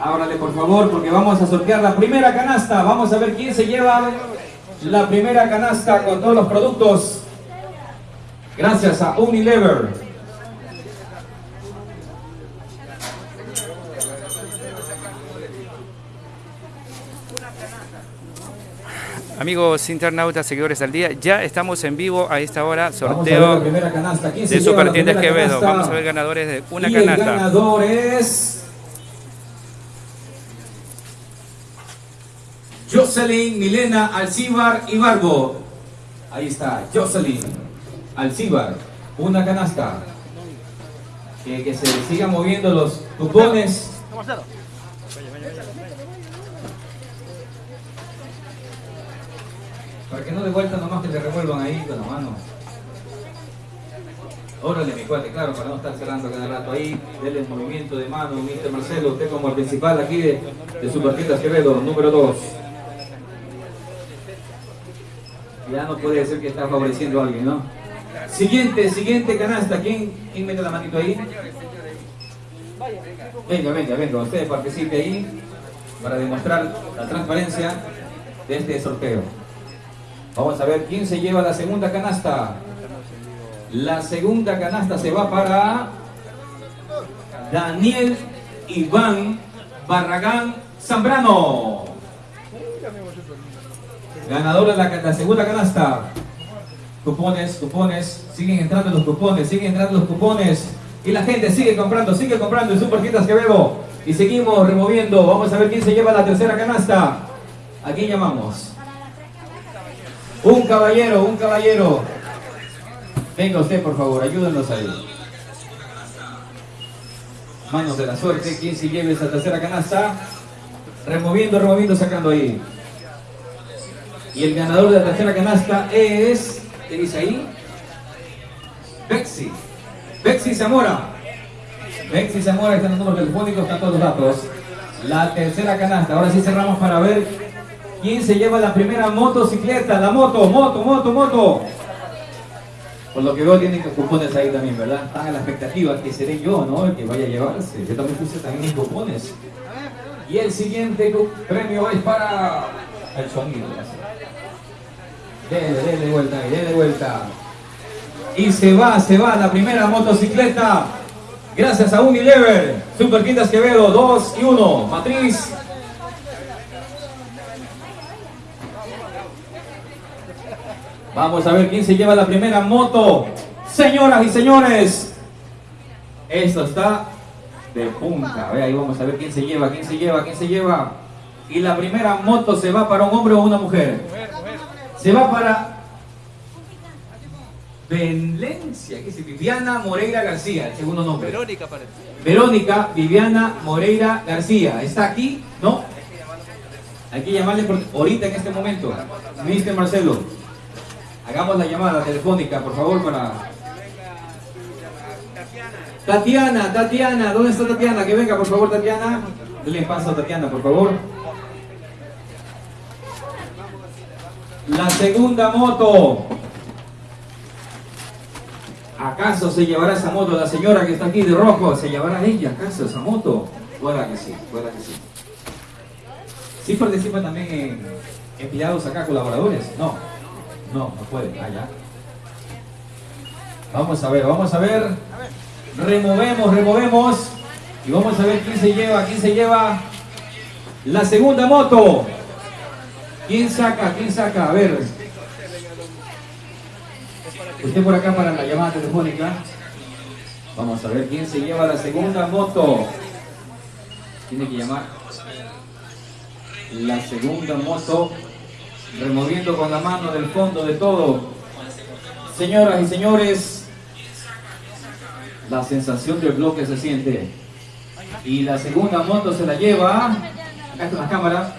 Ábrale por favor porque vamos a sortear la primera canasta. Vamos a ver quién se lleva la primera canasta con todos los productos. Gracias a Unilever. Amigos internautas, seguidores al día, ya estamos en vivo a esta hora, sorteo de Supertiendas Quevedo. Vamos a ver ganadores de una canasta. El ganador es... Jocelyn Milena Alcibar Ibargo. Ahí está, Jocelyn Alcibar. Una canasta. Que, que se sigan moviendo los cupones. Para que no de vuelta nomás que le revuelvan ahí con la mano. Órale, mi cuate, claro, para no estar cerrando cada rato ahí. Denle el movimiento de mano, Mr. Marcelo, usted como el principal aquí de, de Supertiendas Quevedo, número 2. Ya no puede ser que está favoreciendo a alguien, ¿no? Siguiente, siguiente canasta. ¿Quién, quién mete la manito ahí? Venga, venga, venga. Usted participe ahí para demostrar la transparencia de este sorteo. Vamos a ver quién se lleva la segunda canasta. La segunda canasta se va para Daniel Iván Barragán Zambrano. Ganador de la, segunda canasta. Cupones, cupones, siguen entrando los cupones, siguen entrando los cupones. Y la gente sigue comprando, sigue comprando en Super Tiendas Quevedo. Y seguimos removiendo. Vamos a ver quién se lleva la tercera canasta. ¿A quién llamamos? Un caballero, un caballero. Venga usted, por favor, ayúdenos ahí. Manos de la suerte, ¿quién se lleve esa tercera canasta? Removiendo, removiendo, sacando ahí. Y el ganador de la tercera canasta es... ¿Qué dice ahí? Bexi. Bexi Zamora. Bexi Zamora, están los números telefónicos, están todos los datos. La tercera canasta. Ahora sí cerramos para ver ¿Quién se lleva la primera motocicleta? La moto, moto, moto, moto. Por lo que veo tienen cupones ahí también, ¿verdad? Están a la expectativa que seré yo, ¿no? El que vaya a llevarse. Yo también puse también mis cupones. Y el siguiente premio es para el sonido. Dele, dele vuelta ahí, dele vuelta. Y se va, se va la primera motocicleta. Gracias a Unilever. Super Quintas Quevedo, 2 y 1. Matriz Vamos a ver quién se lleva la primera moto. Señoras y señores, esto está de punta. ahí vamos a ver quién se lleva, quién se lleva, quién se lleva. Y la primera moto se va para un hombre o una mujer. Se va para Valencia, ¿qué es? Viviana Moreira García, el segundo nombre. Verónica parece. Verónica Viviana Moreira García. ¿Está aquí? ¿No? Hay que llamarle por, ahorita en este momento. Mr. Marcelo. Hagamos la llamada telefónica, por favor, para... Tatiana, Tatiana, ¿dónde está Tatiana? Que venga, por favor, Tatiana. Dale paso a Tatiana, por favor. La segunda moto. ¿Acaso se llevará esa moto la señora que está aquí de rojo? ¿Se llevará ella acaso esa moto? Pueda que sí, pueda que sí. ¿Sí participa también empleados acá, colaboradores? No. No, no puede. allá. Vamos a ver, vamos a ver. Removemos, removemos. Y vamos a ver quién se lleva, quién se lleva la segunda moto. ¿Quién saca? ¿Quién saca? A ver. Usted por acá para la llamada telefónica. Vamos a ver quién se lleva la segunda moto. Tiene que llamar. La segunda moto removiendo con la mano del fondo de todo. Señoras y señores, la sensación del bloque se siente. Y la segunda moto se la lleva, acá está la cámara,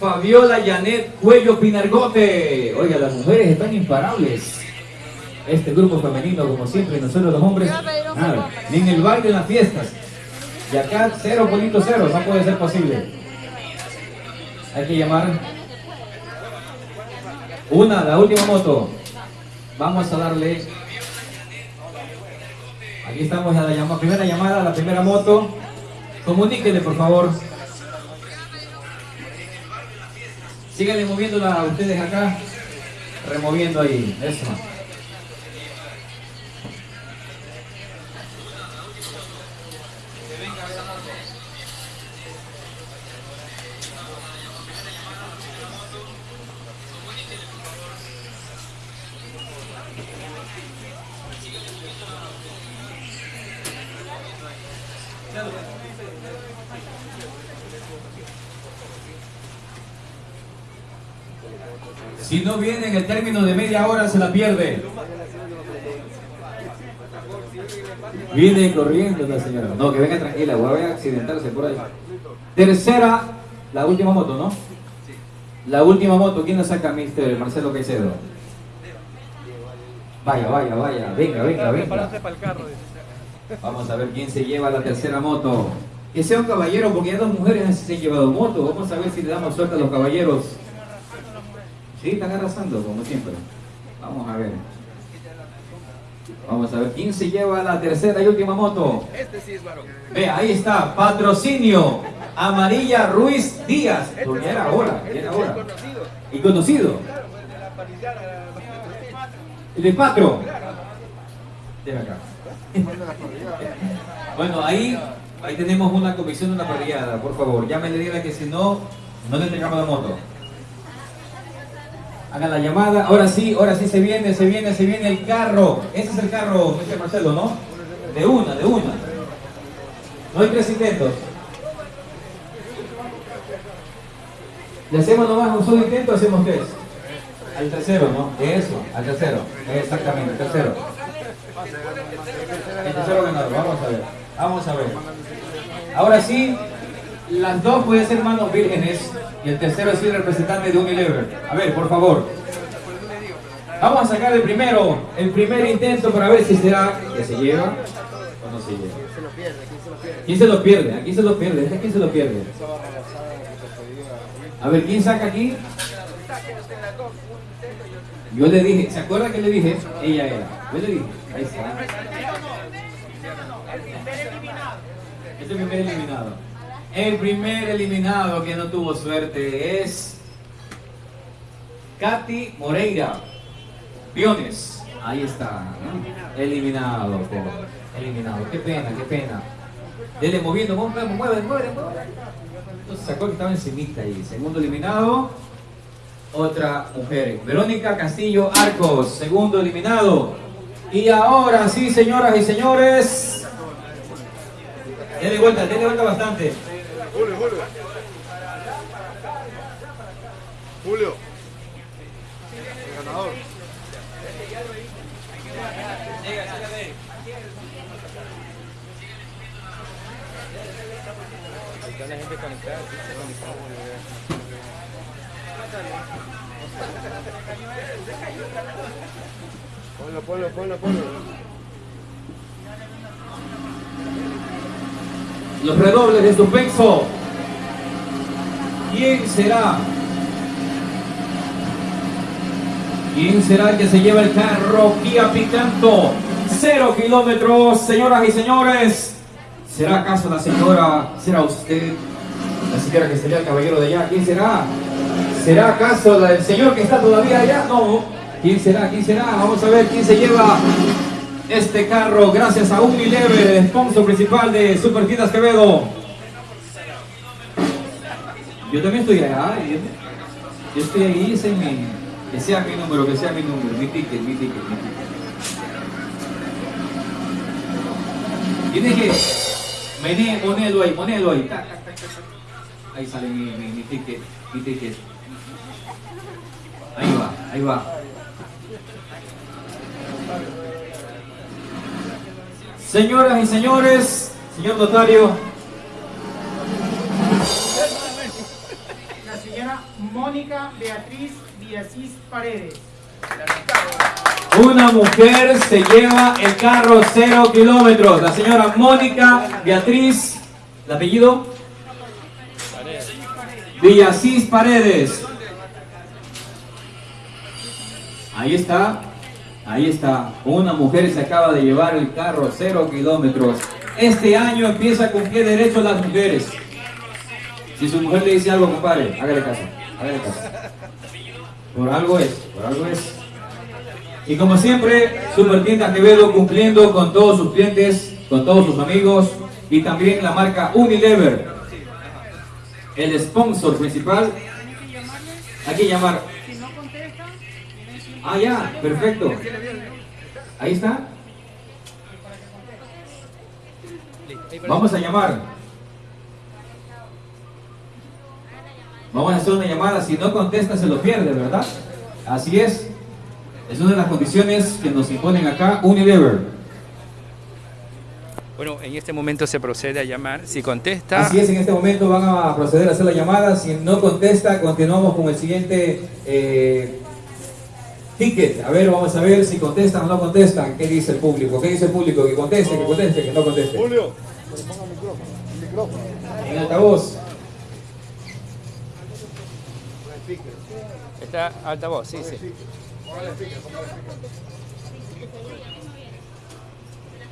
Fabiola Janet Cuello Pinargote. Oiga, las mujeres están imparables. Este grupo femenino, como siempre, nosotros los hombres, nada, ni en el baile, en las fiestas. Y acá 0.0, no puede ser posible. Hay que llamar. Una, la última moto. Vamos a darle. Aquí estamos a la primera llamada, la primera moto. Comuníquenle, por favor. Síganle moviéndola a ustedes acá. Removiendo ahí. Si no viene en el término de media hora, se la pierde. Viene corriendo la señora. No, que venga tranquila, voy a accidentarse por ahí. Tercera, la última moto, ¿no? La última moto, ¿quién la saca, mister Marcelo Caicedo? Vaya, vaya, vaya, venga, venga, venga. Vamos a ver quién se lleva la tercera moto. Que sea un caballero, porque ya dos mujeres se han llevado moto. Vamos a ver si le damos suerte a los caballeros. Sí, están arrasando, como siempre. Vamos a ver. Vamos a ver quién se lleva la tercera y última moto. Este sí es varón. Ve, ahí está, patrocinio. Amarilla Ruiz Díaz. Este era ahora, ya era ahora. Y conocido. El de Patro. acá. Bueno, ahí, ahí tenemos una comisión de una parrillada, por favor. Llámenle diga que si no, no le entregamos la moto. Hagan la llamada. Ahora sí, ahora sí se viene, se viene, se viene el carro. Ese es el carro, Mr. Marcelo, ¿no? De una, de una. No hay tres intentos. Le hacemos nomás un solo intento, hacemos tres. Al tercero, ¿no? Eso, al tercero. Exactamente, el tercero. El tercero ganador, vamos a ver. Vamos a ver. Ahora sí, las dos pueden ser manos vírgenes y el tercero es el representante de Unilever. A ver, por favor. Vamos a sacar el primero, el primer intento para ver si será que se lleva o no se lleva. ¿Quién se lo pierde? Aquí se lo pierde. ¿Este quién se lo pierde? A ver, ¿quién saca aquí? Yo le dije, ¿se acuerda que le dije? Ella era. Yo le dije, ahí está. Este es el primer eliminado. El primer eliminado que no tuvo suerte es Katy Moreira. Piones. Ahí está. Eliminado. Eliminado. Qué pena, qué pena. Dele moviendo, mueve, mueve, mueve. Entonces sacó que estaba encimita ahí. Segundo eliminado. Otra mujer. Verónica Castillo Arcos. Segundo eliminado. Y ahora sí, señoras y señores. Dele vuelta, dele vuelta bastante. Julio, Julio. Julio. El ganador. Está la gente conectada, Ponlo, ponlo, ponlo, ponlo. Los redobles de su peso. ¿Quién será? ¿Quién será el que se lleva el carro Kia Picanto? Cero kilómetros, señoras y señores. ¿Será acaso la señora? ¿Será usted? La señora que sería el caballero de allá. ¿Quién será? ¿Será acaso el señor que está todavía allá? No. ¿Quién será? ¿Quién será? Vamos a ver quién se lleva este carro gracias a Unilever, sponsor principal de Super Tiendas Quevedo. Yo también estoy allá. Yo, estoy ahí, ese es mi, que sea mi número, que sea mi número, mi ticket, mi ticket, mi ticket. Tiene que mené, ponerlo ahí, ponerlo ahí. Ahí sale mi, mi, mi ticket, mi ticket. Ahí va, ahí va. Señoras y señores, señor notario, Mónica Beatriz Díazís Paredes. Una mujer se lleva el carro cero kilómetros. La señora Mónica Beatriz, ¿el apellido? Villacís Paredes. Ahí está. Ahí está, una mujer se acaba de llevar el carro cero kilómetros. Este año empieza con pie derecho las mujeres. Si su mujer le dice algo, compadre, hágale caso, hágale caso. Por algo es, por algo es. Y como siempre, Super Tienda Quevedo cumpliendo con todos sus clientes, con todos sus amigos y también la marca Unilever, el sponsor principal. Hay que llamar. Ah, ya, perfecto. Ahí está. Vamos a llamar. Vamos a hacer una llamada. Si no contesta, se lo pierde, ¿verdad? Así es. Es una de las condiciones que nos imponen acá Unilever. Bueno, en este momento se procede a llamar. Si contesta... Así es, en este momento van a proceder a hacer la llamada. Si no contesta, continuamos con el siguiente eh, ticket. A ver, vamos a ver si contestan o no contestan. ¿Qué dice el público? ¿Qué dice el público? Que conteste, que conteste, que no conteste. Julio, el micrófono. En altavoz. Está altavoz, sí, sí.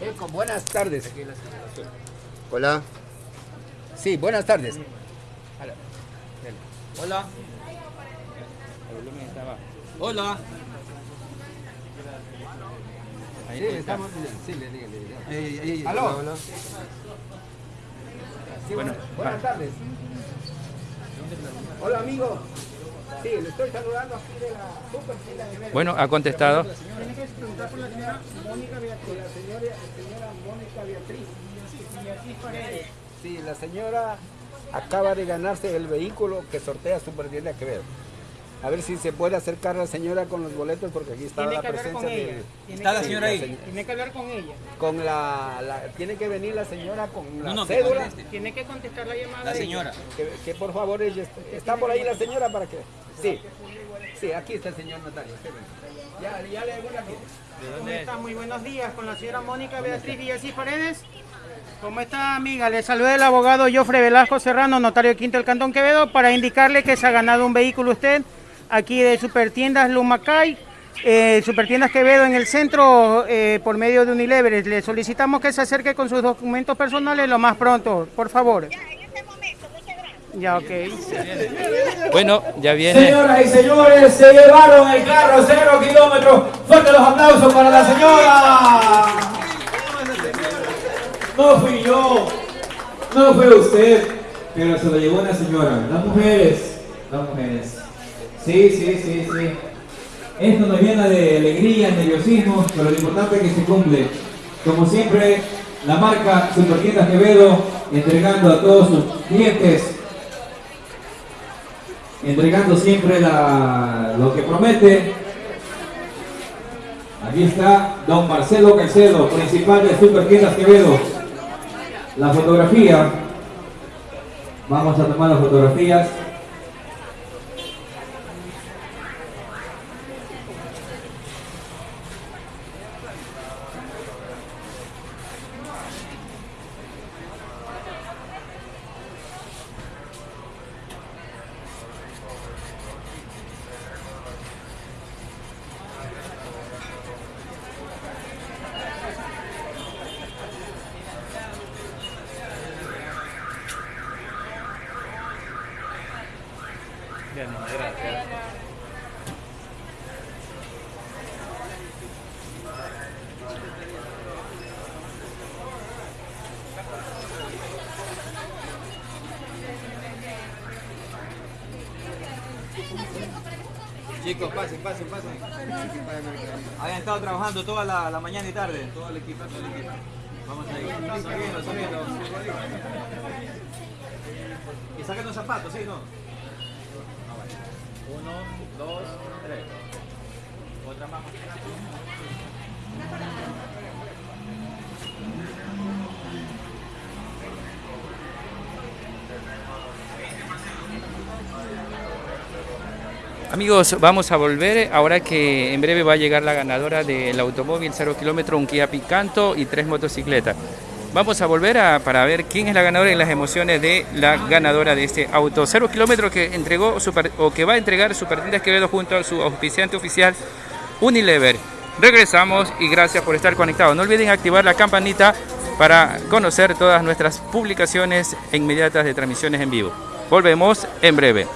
Eco, buenas tardes. Hola. Sí, buenas tardes. Hola. Hola. Ahí sí, estamos. Sí, le digo, le digo. ¿Aló? Sí, bueno, buenas tardes. Hola, amigo. Sí, le estoy saludando aquí de la super de Bueno, ha contestado. Tiene que preguntar por la señora Mónica Beatriz. La señora, señora Mónica Beatriz. Sí, la señora acaba de ganarse el vehículo que sortea Supertienda Quevedo. A ver si se puede acercar la señora con los boletos porque aquí está Tiene la que hablar presencia con ella. de... ¿Está la señora ahí? Tiene que hablar con ella. Con la, la- Tiene que venir la señora con la No, no, cédula. Tiene que contestar la llamada. La señora. Que, que por favor ella esté- está por ahí la señora para que sí sí aquí está el señor notario ya ya le hago la aquí ¿Cómo está? Muy buenos días con la señora Mónica Beatriz Villasís Paredes. ¿Cómo está, amiga? Le saluda el abogado Jofre Velasco Serrano, notario de Quinto del Cantón Quevedo, para indicarle que se ha ganado un vehículo usted aquí de Supertiendas Lumacay, eh, Supertiendas Quevedo en el centro eh, por medio de Unilever. Le solicitamos que se acerque con sus documentos personales lo más pronto, por favor. Ya, ok. Bueno, ya viene. Señoras y señores, se llevaron el carro cero kilómetros. Fuerte los aplausos para la señora. No fui yo, no fue usted, pero se lo llevó una señora. Las mujeres, las mujeres. Sí, sí, sí, sí. Esto nos llena de alegría, nerviosismo, pero lo importante es que se cumple. Como siempre, la marca Supertiendas Quevedo entregando a todos sus clientes entregando siempre lo que promete. Aquí está don Marcelo Caicedo, principal de Super Tiendas Quevedo. La fotografía. Vamos a tomar las fotografías. Chicos, pasen, pasen, pasen. Habían estado trabajando toda la, mañana y tarde, todo el equipo, todo el equipo. Vamos a ir. Subiendo, subiendo. Y saquen los zapatos, ¿sí no? Ah, vale. Uno, dos, tres. Otra más. Amigos, vamos a volver ahora que en breve va a llegar la ganadora del automóvil 0 kilómetro, un Kia Picanto y tres motocicletas. Vamos a volver a- para ver quién es la ganadora y las emociones de la ganadora de este auto 0 kilómetro que entregó o que va a entregar Supertiendas Quevedo junto a su auspiciante oficial Unilever. Regresamos y gracias por estar conectados. No olviden activar la campanita para conocer todas nuestras publicaciones inmediatas de transmisiones en vivo. Volvemos en breve.